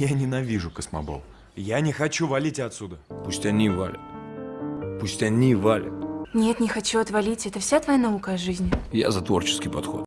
Я ненавижу космобол. Я не хочу валить отсюда. Пусть они валят. Пусть они валят. Нет, не хочу отвалить. Это вся твоя наука о жизни. Я за творческий подход.